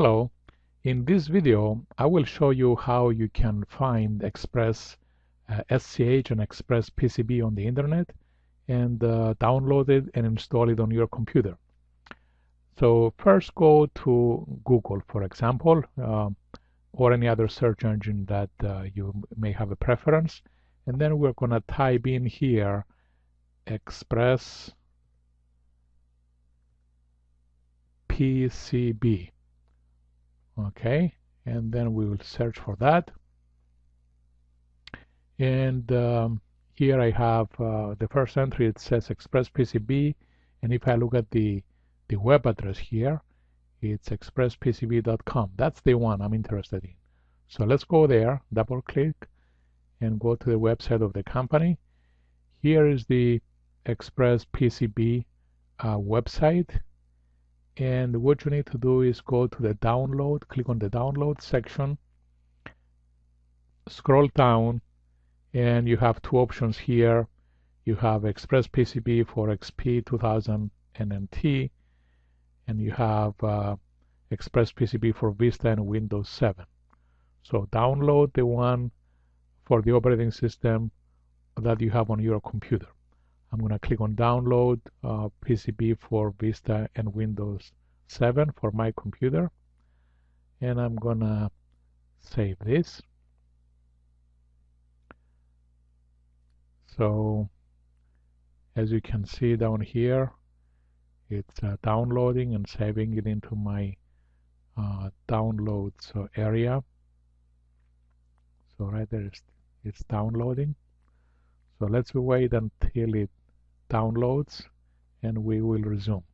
Hello, in this video I will show you how you can find Express uh, SCH and Express PCB on the internet and uh, download it and install it on your computer. So first go to Google for example uh, or any other search engine that uh, you may have a preference. And then we're going to type in here Express PCB okay and then we will search for that. And um, here I have uh, the first entry. It says express PCB and if I look at the the web address here it's expresspcb.com that's the one I'm interested in. So let's go there double click and go to the website of the company. Here is the express PCB uh, website and what you need to do is go to the download click on the download section scroll down and you have two options here. You have express PCB for XP 2000 and NT and you have uh, express PCB for Vista and Windows 7 so download the one for the operating system that you have on your computer I'm going to click on download uh, PCB for Vista and Windows 7 for my computer and I'm going to save this. So as you can see down here it's uh, downloading and saving it into my uh, downloads area. So right there it's, it's downloading. So let's wait until it downloads and we will resume.